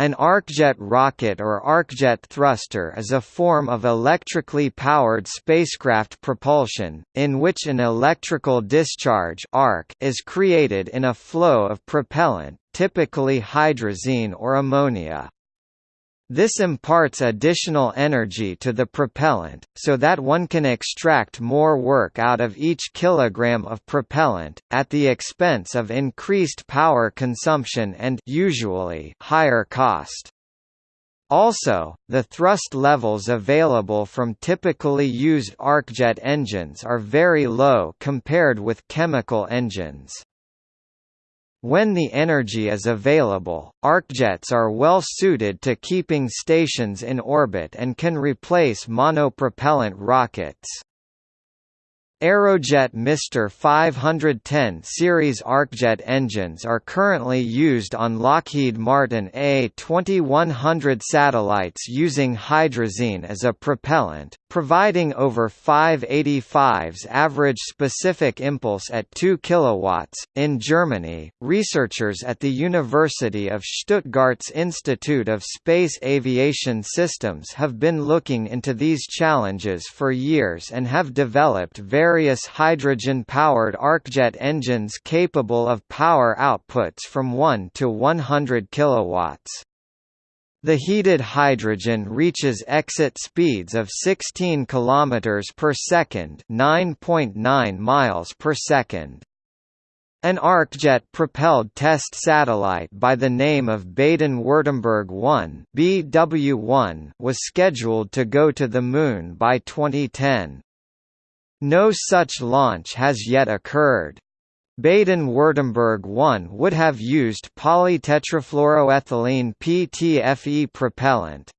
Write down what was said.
An arcjet rocket or arcjet thruster is a form of electrically powered spacecraft propulsion, in which an electrical discharge arc is created in a flow of propellant, typically hydrazine or ammonia. This imparts additional energy to the propellant, so that one can extract more work out of each kilogram of propellant, at the expense of increased power consumption and usually higher cost. Also, the thrust levels available from typically used arcjet engines are very low compared with chemical engines. When the energy is available, arcjets are well suited to keeping stations in orbit and can replace monopropellant rockets. Aerojet Mr 510 series arcjet engines are currently used on Lockheed Martin A2100 satellites using hydrazine as a propellant, providing over 585's average specific impulse at 2 kW. In Germany, researchers at the University of Stuttgart's Institute of Space Aviation Systems have been looking into these challenges for years and have developed various hydrogen-powered arcjet engines capable of power outputs from 1 to 100 kilowatts. The heated hydrogen reaches exit speeds of 16 km per second, 9.9 miles per second. An arcjet-propelled test satellite by the name of Baden-Württemberg 1 (BW1) was scheduled to go to the Moon by 2010. No such launch has yet occurred. Baden-Württemberg 1 would have used polytetrafluoroethylene PTFE propellant,